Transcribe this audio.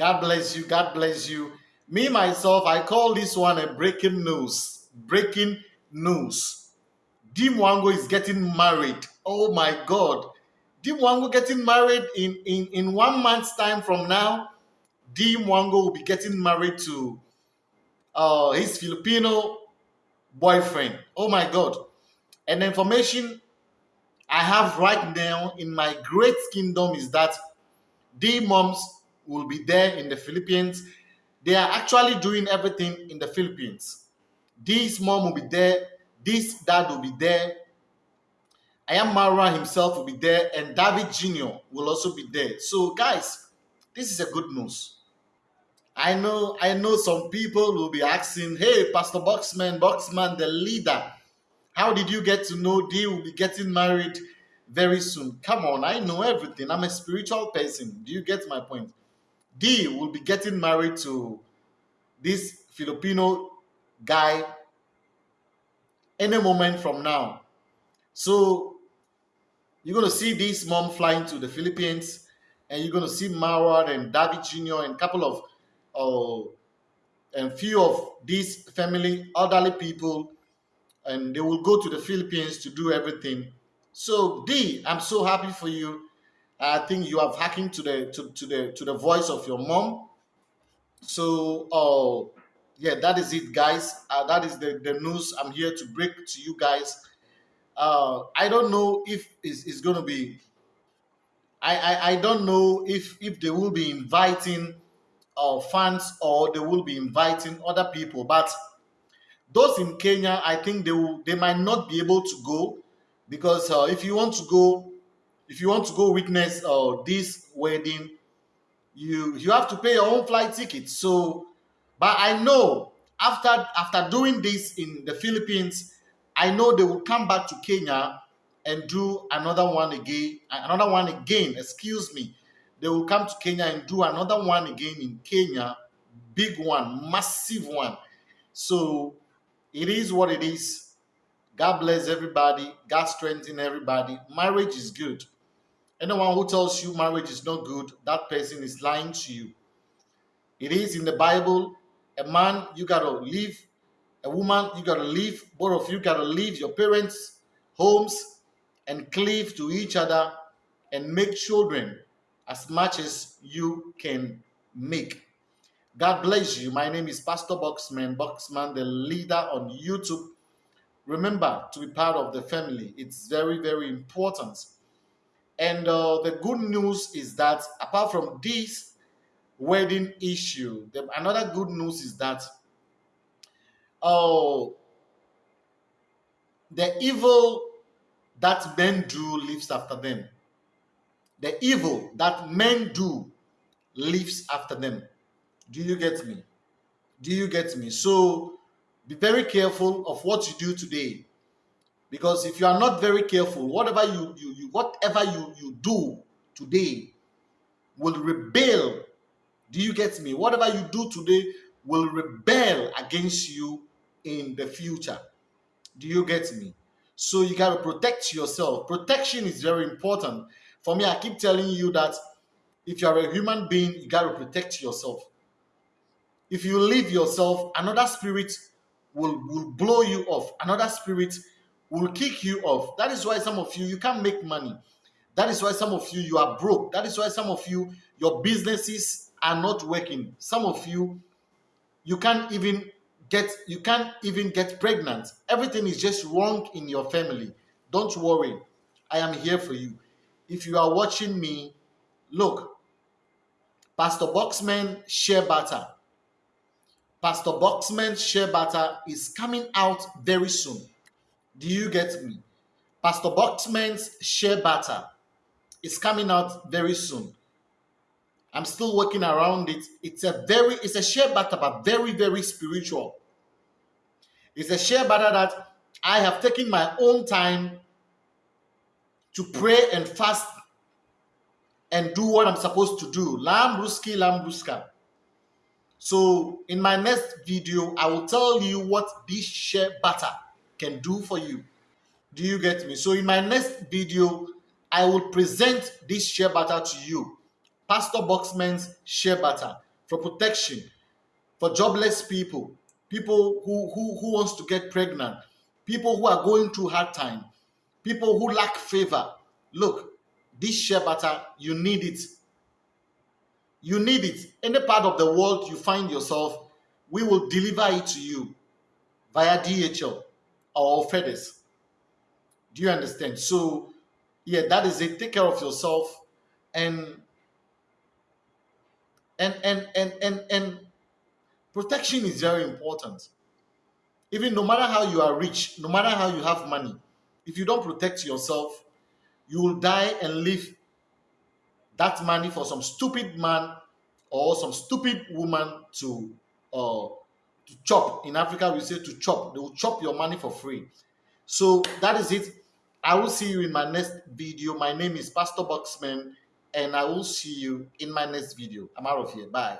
God bless you. God bless you. Me, myself, I call this one a breaking news. Breaking news. Dee Mwango is getting married. Oh my God. Dee Mwango getting married in, in, in one month's time from now. Dee Mwango will be getting married to uh, his Filipino boyfriend. Oh my God. And the information I have right now in my great kingdom is that the moms will be there in the Philippines. They are actually doing everything in the Philippines. This mom will be there. This dad will be there. I am Mara himself will be there, and David Jr. will also be there. So, guys, this is a good news. I know, I know some people will be asking, "Hey, Pastor Boxman, Boxman, the leader, how did you get to know they will be getting married very soon?" Come on, I know everything. I'm a spiritual person. Do you get my point? Dee will be getting married to this Filipino guy any moment from now. So you're going to see this mom flying to the Philippines, and you're going to see Marwan and David Jr. and a couple of uh, and few of these family elderly people, and they will go to the Philippines to do everything. So D, I'm so happy for you. I think you have hacking to the to, to the to the voice of your mom. So uh yeah, that is it, guys. Uh, that is the, the news I'm here to break to you guys. Uh, I don't know if it's, it's going to be. I, I I don't know if if they will be inviting uh, fans or they will be inviting other people. But those in Kenya, I think they will they might not be able to go because uh, if you want to go, if you want to go witness uh, this wedding, you you have to pay your own flight ticket. So but I know after after doing this in the Philippines, I know they will come back to Kenya and do another one again, another one again, excuse me. They will come to Kenya and do another one again in Kenya, big one, massive one. So it is what it is. God bless everybody. God strengthen everybody. Marriage is good. Anyone who tells you marriage is not good, that person is lying to you. It is in the Bible a man, you got to leave. A woman, you got to leave. Both of you got to leave your parents' homes and cleave to each other and make children as much as you can make. God bless you. My name is Pastor Boxman, Boxman, the leader on YouTube. Remember to be part of the family. It's very, very important. And uh, the good news is that apart from this, wedding issue. The, another good news is that oh, the evil that men do lives after them. The evil that men do lives after them. Do you get me? Do you get me? So be very careful of what you do today. Because if you are not very careful, whatever you, you, you whatever you, you do today will rebel do you get me? Whatever you do today will rebel against you in the future. Do you get me? So you got to protect yourself. Protection is very important. For me, I keep telling you that if you are a human being, you got to protect yourself. If you leave yourself, another spirit will, will blow you off. Another spirit will kick you off. That is why some of you, you can't make money. That is why some of you, you are broke. That is why some of you, your businesses are not working. Some of you, you can't even get you can't even get pregnant. Everything is just wrong in your family. Don't worry. I am here for you. If you are watching me, look, Pastor Boxman shea butter. Pastor Boxman shea butter is coming out very soon. Do you get me? Pastor Boxman's shea butter is coming out very soon. I'm still working around it. It's a very, it's a shea butter, but very, very spiritual. It's a shea butter that I have taken my own time to pray and fast and do what I'm supposed to do. Lambruski, Lambruska. So in my next video, I will tell you what this shea butter can do for you. Do you get me? So in my next video, I will present this shea butter to you Pastor Boxman's shea butter. for protection, for jobless people, people who, who, who wants to get pregnant, people who are going through hard time, people who lack favor. Look, this shea butter, you need it. You need it. Any part of the world you find yourself, we will deliver it to you via DHL or FedEx. Do you understand? So, yeah, that is it. Take care of yourself and and and and and, and protection is very important. Even no matter how you are rich, no matter how you have money, if you don't protect yourself, you will die and leave that money for some stupid man or some stupid woman to uh, to chop. In Africa, we say to chop. They will chop your money for free. So that is it. I will see you in my next video. My name is Pastor Boxman, and I will see you in my next video. I'm out of here. Bye.